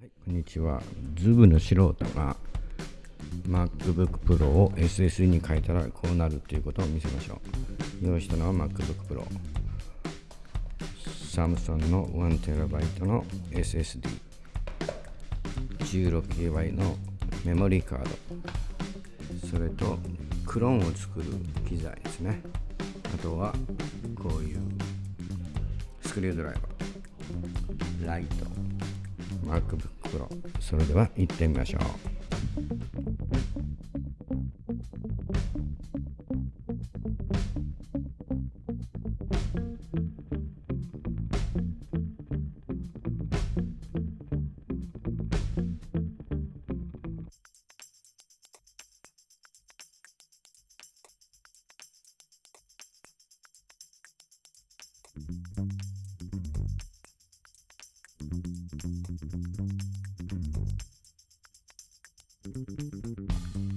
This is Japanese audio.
はい、こんにちは。ズブの素人が MacBook Pro を SSD に変えたらこうなるということを見せましょう。用意したのは MacBook Pro。サムソンの 1TB の SSD。16GB のメモリーカード。それとクローンを作る機材ですね。あとはこういうスクリュードライバー。ライト。MacBook Pro それでは行ってみましょう。Thank you.